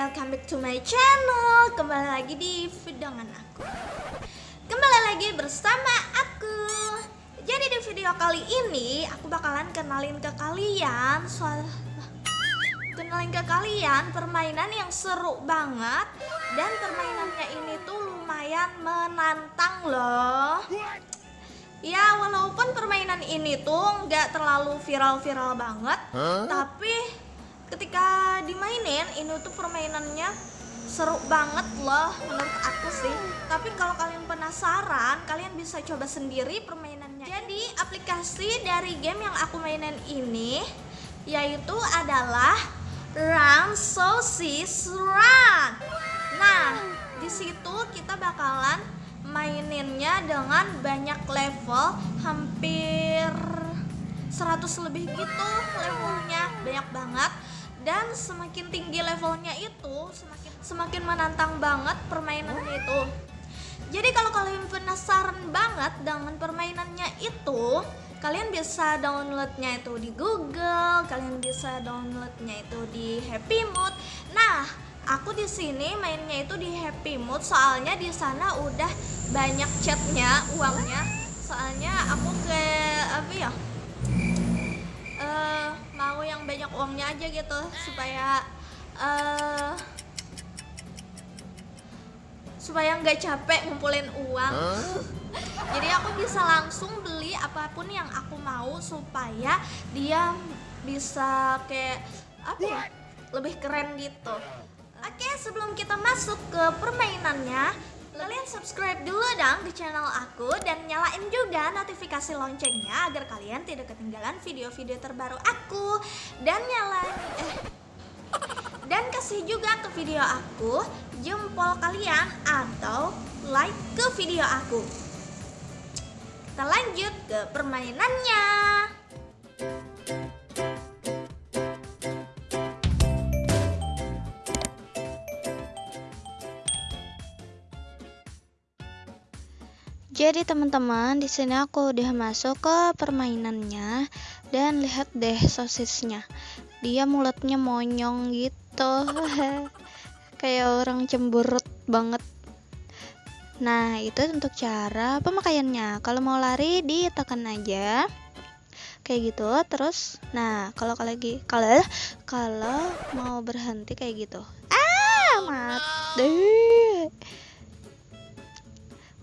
welcome back to my channel. Kembali lagi di video dengan aku. Kembali lagi bersama aku. Jadi di video kali ini Aku bakalan kenalin ke kalian soal Kenalin ke kalian permainan yang seru banget. Dan permainannya ini tuh lumayan menantang loh. Ya walaupun permainan ini tuh nggak terlalu viral-viral banget Tapi ketika dimainin ini tuh permainannya seru banget loh menurut aku sih. Tapi kalau kalian penasaran kalian bisa coba sendiri permainannya. Jadi aplikasi dari game yang aku mainin ini yaitu adalah Run Sosis Run. Nah di situ kita bakalan maininnya dengan banyak level hampir 100 lebih gitu levelnya. Banyak banget dan semakin tinggi levelnya itu semakin semakin menantang banget permainannya itu. Jadi kalau kalian penasaran banget dengan permainannya itu kalian bisa downloadnya itu di Google kalian bisa downloadnya itu di Happy Mood. Nah aku di sini mainnya itu di Happy Mood soalnya di sana udah banyak chatnya uangnya. Soalnya aku ke apa ya mau yang banyak uangnya aja gitu supaya uh, supaya nggak capek ngumpulin uang huh? jadi aku bisa langsung beli apa pun yang aku mau supaya dia bisa kayak apa ya lebih keren gitu oke sebelum kita masuk ke permainannya Kalian subscribe dulu dong ke channel aku dan nyalain juga notifikasi loncengnya agar kalian tidak ketinggalan video-video terbaru aku dan nyalain eh dan kasih juga ke video aku jempol kalian atau like ke video aku. Kita lanjut ke permainannya. Jadi teman-teman, di sini aku udah masuk ke permainannya dan lihat deh sosisnya. Dia mulutnya monyong gitu. Kayak orang cemberut banget. Nah, itu untuk cara pemakaiannya. Kalau mau lari ditekan aja. Kayak gitu. Terus nah, kalau lagi kalau kalau mau berhenti kayak gitu. Ah, mati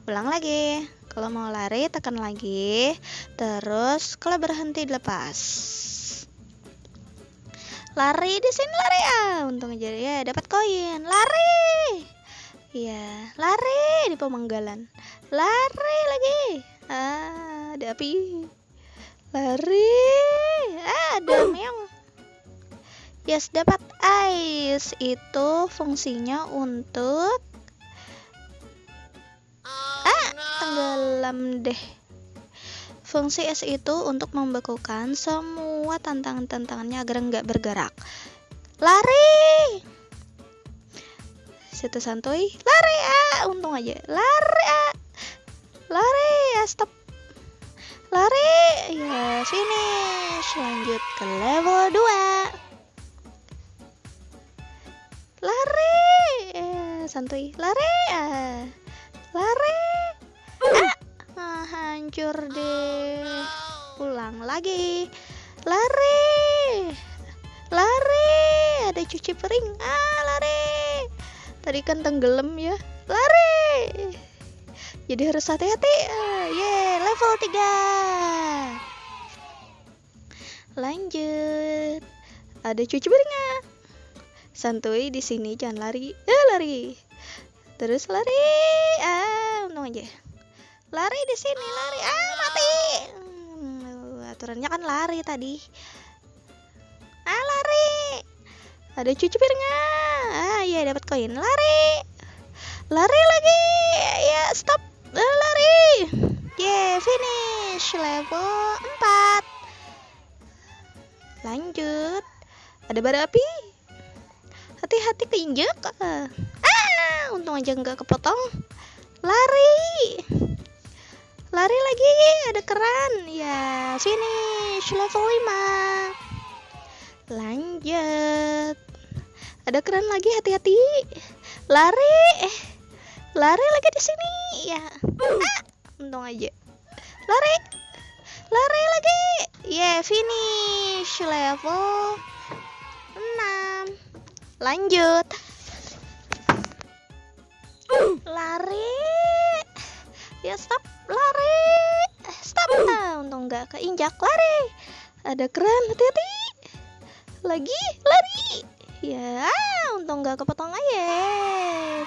ulang lagi kalau mau lari tekan lagi. Terus kalau berhenti dilepas. Lari di sini lari. Ah untung aja ya dapat koin. Lari. Ya lari di pemanggalan. Lari lagi. Ah ada api. Lari. Ah ada meong. Yes dapat ice itu fungsinya untuk tenggelam deh. Fungsi S itu untuk membekukan semua tantangan-tantangannya agar nggak bergerak. Lari! Situ santuy, lari ah, untung aja, lari ah, lari ya stop, lari! Ya finish, lanjut ke level 2 lari! Ya, santuy. Lari ah lari! ah, hancur deh. ulang lagi. Lari. Lari. Ada cuci piring. Ah lari. Tadi kan tenggelam ya. Lari. Jadi harus hati-hati. Ah, ye level 3 lanjut. Ada cuci piring ah. santuy di sini jangan lari. Eh lari. Terus lari. Ah untung aja lari di sini lari. Ah mati. Hmm, aturannya kan lari tadi. Ah lari. Ada cuci piringnya. Ah iya dapat koin. Lari. Lari lagi. Ya stop. Ah, lari. Yeah finish. Level 4 lanjut. Ada bara api. Hati-hati keinjak ah untung aja nggak kepotong. Lari lari lagi ada keran. Ya finish level 5 lanjut. Ada keren lagi hati-hati. Lari eh lari lagi di sini. Ya. Ah, untung aja. Lari lari lagi. Yeah finish level 6 lanjut. Lari. Ya stop. Lari nggak keinjak lari. Ada keren hati-hati. Lagi lari. Ya untung nggak kepotong aja.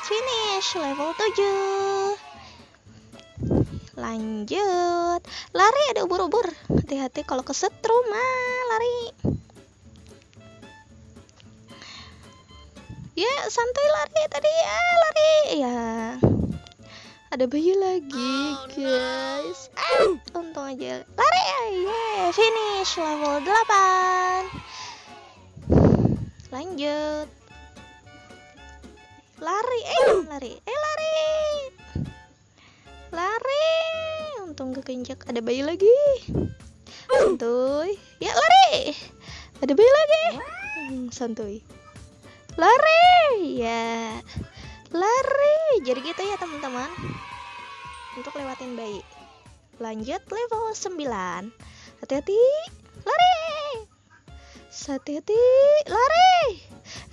Finish level 7 lanjut. Lari ada ubur-ubur. Hati-hati kalau kesetrum ah lari. Ya santai lari tadi ah lari. Ya ada bayi lagi guys. ah, untung aja. Lari ya finish level 8 lanjut. Lari eh lari eh lari. Lari. Untung gak keinjak ada bayi lagi. Santuy. Ya lari. Ada bayi lagi. Hmm, santuy. Lari ya. Lari. Jadi gitu ya teman-teman untuk lewatin bayi. Lanjut level 9 hati-hati lari. Hati-hati lari.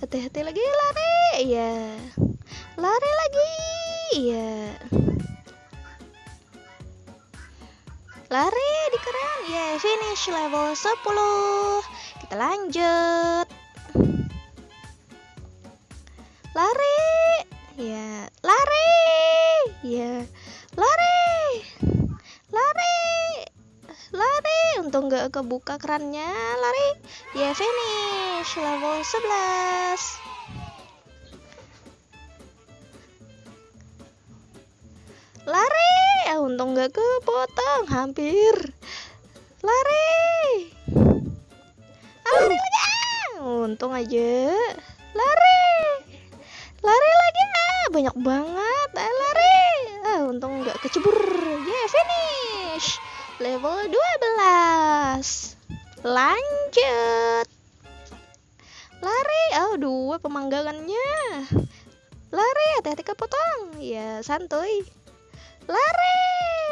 Hati-hati lagi lari. Ya lari lagi. Ya lari di keren ya finish level 10 kita lanjut nggak kebuka kerannya. Lari. Ya finish. Level 11 lari. Ah, untung nggak kepotong. Hampir. Lari. Ah, untung aja. Lari. Lari lagi. Ah banyak banget. Ah, lari. Ah untung nggak kecebur. Ya yeah, finish level 12 lanjut. Lari. Oh dua pemanggangannya. Lari hati-hati kepotong. Ya santuy. Lari.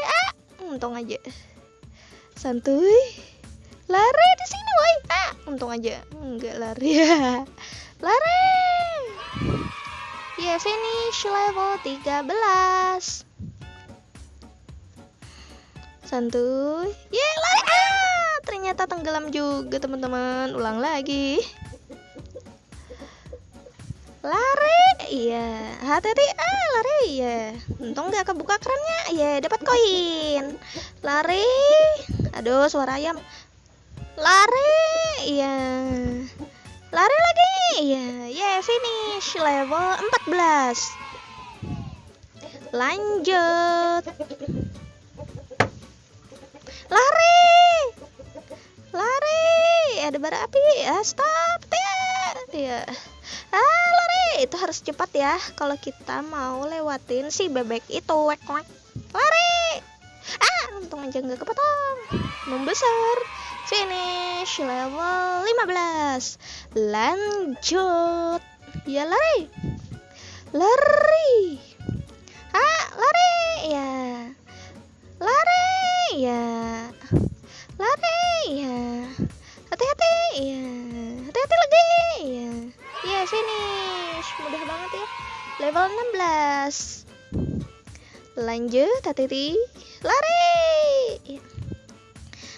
Ah untung aja. Santuy. Lari di sini woi. Ah untung aja. Enggak lari. Ya lari. Ya finish level 13 santuy. Ya lari. Ah ternyata tenggelam juga teman-teman. Ulang lagi. Lari. Iya hati-hati. Ah lari. Iya. Untung nggak kebuka kerannya. Iya dapat koin. Lari. Aduh suara ayam. Lari. Iya. Lari lagi. Iya. Ya finish level 14 lanjut lari! Lari! Ada bara api. Ah stop! Ya ah lari! Itu harus cepat ya. Kalau kita mau lewatin si bebek itu. Wek wek. Lari! Ah untung aja nggak kepotong. Membesar. Finish level 15 lanjut. Ya lari. Lari. Ah lari. Ya ya lari ya hati-hati ya hati-hati lagi ya ya finish mudah banget ya. Level 16 lanjut hati-hati. Lari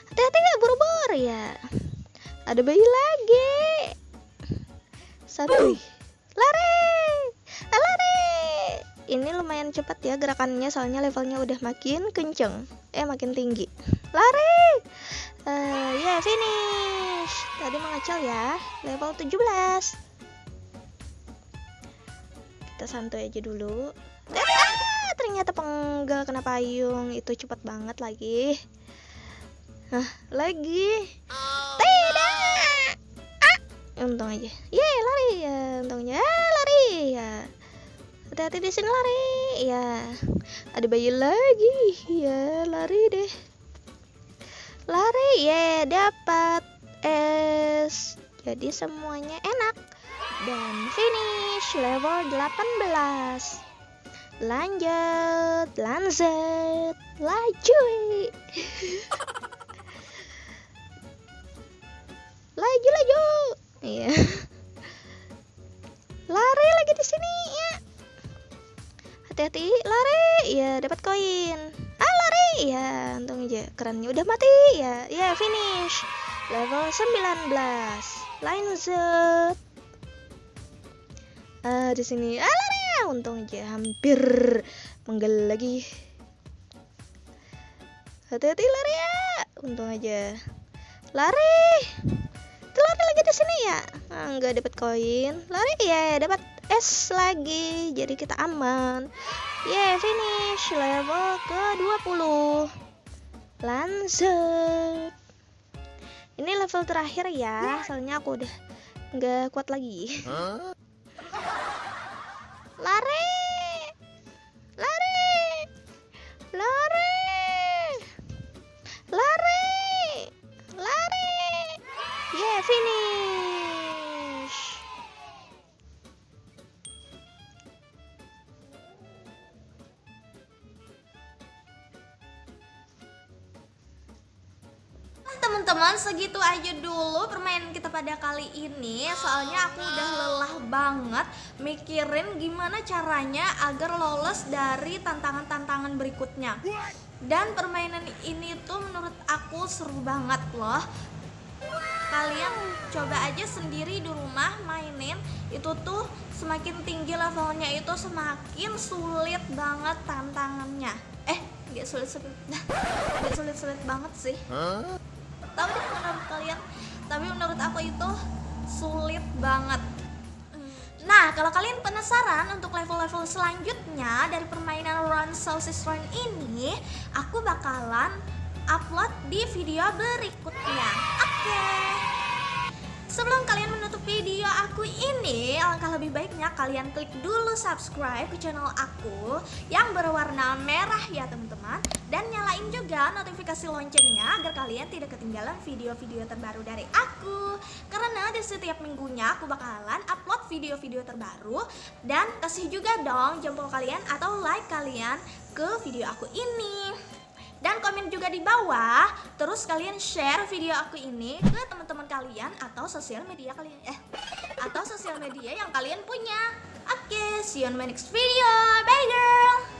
hati-hati ya buru-buru ya ada bayi lagi. Satu lari. Ah, lari ini lumayan cepat ya gerakannya soalnya levelnya udah makin kenceng. Eh makin tinggi. Lari! Uh, ya yeah, finish! Tadi mengacau ya level 17 kita santai aja dulu. Ah, ternyata penggal kena payung. Itu cepat banget lagi. Hah, lagi? Tidak! Ah, untung aja. Ye lari. Ya untungnya lari. Ya hati-hati di sini lari. Ya ada bayi lagi. Ya lari deh. Lari ya dapat es. Jadi semuanya enak. Dan finish level 18 lanjut lanjut. Laju. Laju laju. Iya. Lari lagi di sini hati-hati. Lari. Ya dapat koin. Ah lari. Ya untung aja kerannya udah mati. Ya ya finish. Level 19 lanjut ah di sini. Ah lari. Untung aja hampir menggel lagi. Hati-hati lari ya. Untung aja. Lari. Lari lagi di sini ya? Ah, nggak dapat koin. Lari. Ya dapat es lagi jadi kita aman. Yeah finish level ke 20 lanjut. Ini level terakhir ya soalnya aku udah nggak kuat lagi. Lari segitu aja dulu permainan kita pada kali ini. Soalnya aku udah lelah banget mikirin gimana caranya agar lolos dari tantangan-tantangan berikutnya. Dan permainan ini tuh menurut aku seru banget loh. Kalian coba aja sendiri di rumah mainin. Itu tuh semakin tinggi levelnya itu semakin sulit banget tantangannya. Eh nggak sulit sulit nggak sulit sulit banget sih tahu deh menurut kalian tapi menurut aku itu sulit banget Nah, kalau kalian penasaran untuk level-level selanjutnya dari permainan Run Sauces Run ini, aku bakalan upload di video berikutnya. Oke. Sebelum kalian menutup video aku ini, alangkah lebih baiknya kalian klik dulu subscribe ke channel aku yang berwarna merah ya teman-teman. Dan nyalain juga notifikasi loncengnya agar kalian tidak ketinggalan video-video terbaru dari aku. Karena di setiap minggunya aku bakalan upload video-video terbaru. Dan kasih juga dong jempol kalian atau like kalian ke video aku ini dan komen juga di bawah. Terus kalian share video aku ini ke teman-teman kalian atau sosial media kalian eh atau sosial media yang kalian punya. Oke see you on my next video. Bye girl